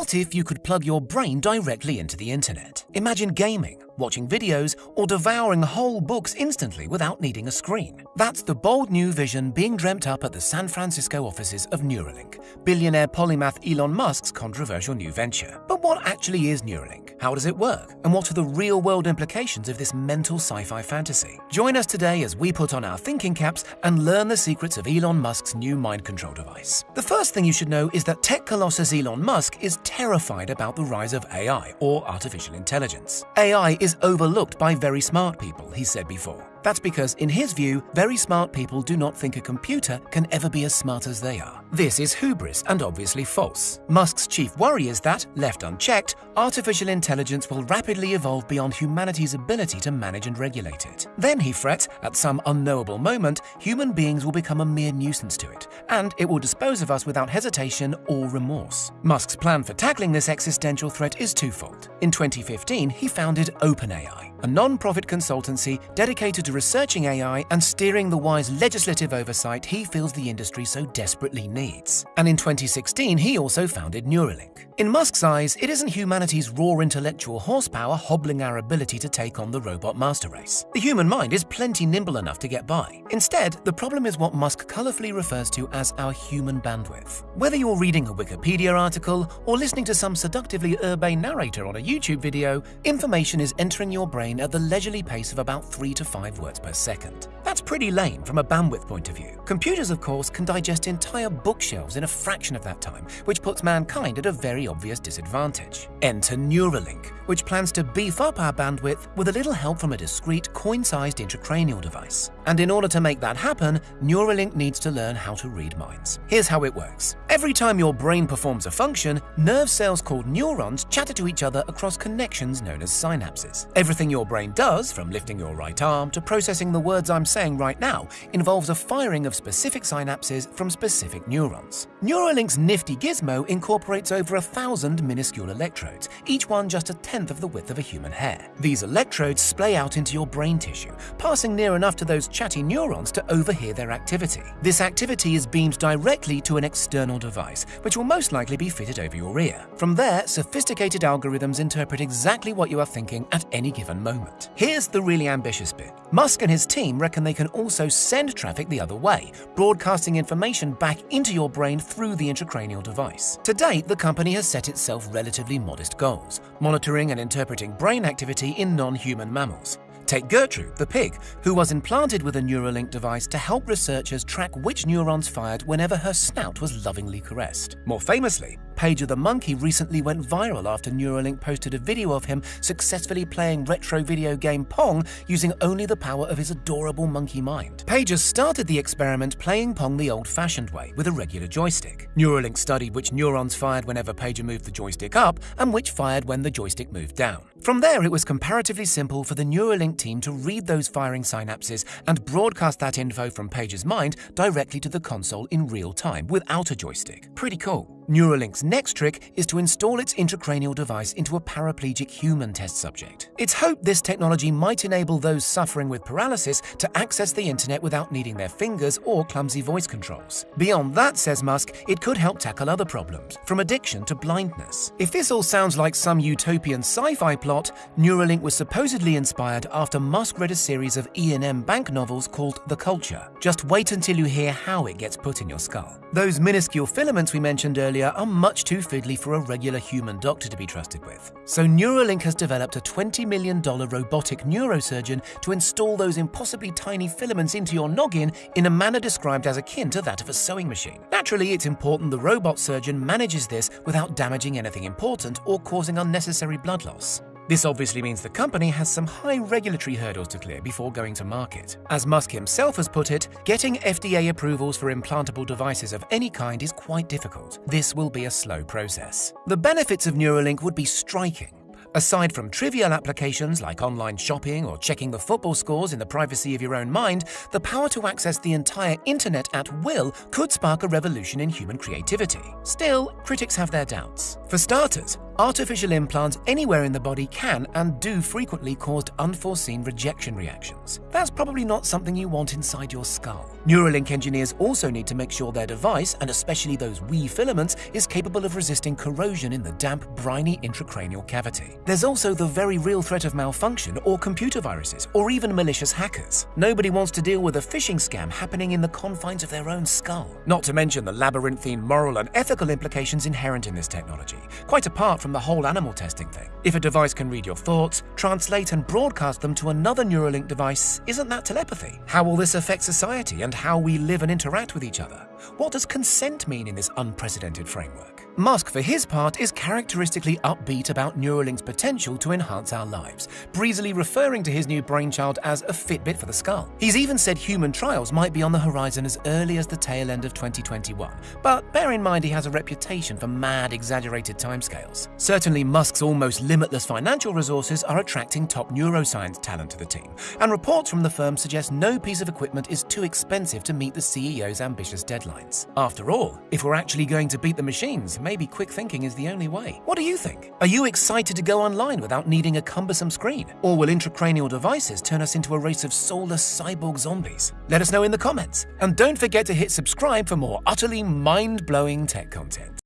What if you could plug your brain directly into the internet? Imagine gaming, watching videos, or devouring whole books instantly without needing a screen. That's the bold new vision being dreamt up at the San Francisco offices of Neuralink, billionaire polymath Elon Musk's controversial new venture. But what actually is Neuralink? How does it work? And what are the real-world implications of this mental sci-fi fantasy? Join us today as we put on our thinking caps and learn the secrets of Elon Musk's new mind control device. The first thing you should know is that tech colossus Elon Musk is terrified about the rise of AI, or artificial intelligence. AI is overlooked by very smart people, he said before. That's because, in his view, very smart people do not think a computer can ever be as smart as they are. This is hubris and obviously false. Musk's chief worry is that, left unchecked, artificial intelligence will rapidly evolve beyond humanity's ability to manage and regulate it. Then, he frets, at some unknowable moment, human beings will become a mere nuisance to it, and it will dispose of us without hesitation or remorse. Musk's plan for tackling this existential threat is twofold. In 2015, he founded OpenAI a non-profit consultancy dedicated to researching AI and steering the wise legislative oversight he feels the industry so desperately needs. And in 2016, he also founded Neuralink. In Musk's eyes, it isn't humanity's raw intellectual horsepower hobbling our ability to take on the robot master race. The human mind is plenty nimble enough to get by. Instead, the problem is what Musk colorfully refers to as our human bandwidth. Whether you're reading a Wikipedia article or listening to some seductively urbane narrator on a YouTube video, information is entering your brain at the leisurely pace of about 3 to 5 words per second. That's pretty lame from a bandwidth point of view. Computers, of course, can digest entire bookshelves in a fraction of that time, which puts mankind at a very obvious disadvantage. Enter Neuralink, which plans to beef up our bandwidth with a little help from a discreet coin-sized intracranial device. And in order to make that happen, Neuralink needs to learn how to read minds. Here's how it works. Every time your brain performs a function, nerve cells called neurons chatter to each other across connections known as synapses. Everything your brain does, from lifting your right arm to processing the words I'm saying right now, involves a firing of specific synapses from specific neurons. Neuralink's nifty gizmo incorporates over a thousand minuscule electrodes, each one just a tenth of the width of a human hair. These electrodes splay out into your brain tissue, passing near enough to those chatty neurons to overhear their activity. This activity is beamed directly to an external device, which will most likely be fitted over your ear. From there, sophisticated algorithms interpret exactly what you are thinking at any given moment. Here's the really ambitious bit. Musk and his team reckon they can also send traffic the other way, broadcasting information back into your brain through the intracranial device. To date, the company has set itself relatively modest goals, monitoring and interpreting brain activity in non-human mammals. Take Gertrude, the pig, who was implanted with a Neuralink device to help researchers track which neurons fired whenever her snout was lovingly caressed. More famously, Pager the monkey recently went viral after Neuralink posted a video of him successfully playing retro video game Pong using only the power of his adorable monkey mind. Page Pager started the experiment playing Pong the old-fashioned way with a regular joystick. Neuralink studied which neurons fired whenever Pager moved the joystick up and which fired when the joystick moved down. From there, it was comparatively simple for the Neuralink team to read those firing synapses and broadcast that info from Pager's mind directly to the console in real time without a joystick. Pretty cool. Neuralink's next trick is to install its intracranial device into a paraplegic human test subject. It's hoped this technology might enable those suffering with paralysis to access the internet without needing their fingers or clumsy voice controls. Beyond that, says Musk, it could help tackle other problems, from addiction to blindness. If this all sounds like some utopian sci-fi plot, Neuralink was supposedly inspired after Musk read a series of Iain M. Banks novels called The Culture. Just wait until you hear how it gets put in your skull. Those minuscule filaments we mentioned earlier are much too fiddly for a regular human doctor to be trusted with. So Neuralink has developed a $20 million robotic neurosurgeon to install those impossibly tiny filaments into your noggin in a manner described as akin to that of a sewing machine. Naturally, it's important the robot surgeon manages this without damaging anything important or causing unnecessary blood loss. This obviously means the company has some high regulatory hurdles to clear before going to market. As Musk himself has put it, getting FDA approvals for implantable devices of any kind is quite difficult. This will be a slow process. The benefits of Neuralink would be striking. Aside from trivial applications like online shopping or checking the football scores in the privacy of your own mind, the power to access the entire internet at will could spark a revolution in human creativity. Still, critics have their doubts. For starters, Artificial implants anywhere in the body can and do frequently cause unforeseen rejection reactions. That's probably not something you want inside your skull. Neuralink engineers also need to make sure their device, and especially those wee filaments, is capable of resisting corrosion in the damp, briny intracranial cavity. There's also the very real threat of malfunction or computer viruses or even malicious hackers. Nobody wants to deal with a phishing scam happening in the confines of their own skull. Not to mention the labyrinthine moral and ethical implications inherent in this technology, quite apart from the whole animal testing thing. If a device can read your thoughts, translate and broadcast them to another Neuralink device, isn't that telepathy? How will this affect society and how we live and interact with each other? What does consent mean in this unprecedented framework? Musk, for his part, is characteristically upbeat about Neuralink's potential to enhance our lives, breezily referring to his new brainchild as a Fitbit for the skull. He's even said human trials might be on the horizon as early as the tail end of 2021, but bear in mind he has a reputation for mad, exaggerated timescales. Certainly, Musk's almost limitless financial resources are attracting top neuroscience talent to the team, and reports from the firm suggest no piece of equipment is too expensive to meet the CEO's ambitious After all, if we're actually going to beat the machines, maybe quick thinking is the only way. What do you think? Are you excited to go online without needing a cumbersome screen? Or will intracranial devices turn us into a race of soulless cyborg zombies? Let us know in the comments. And don't forget to hit subscribe for more utterly mind blowing tech content.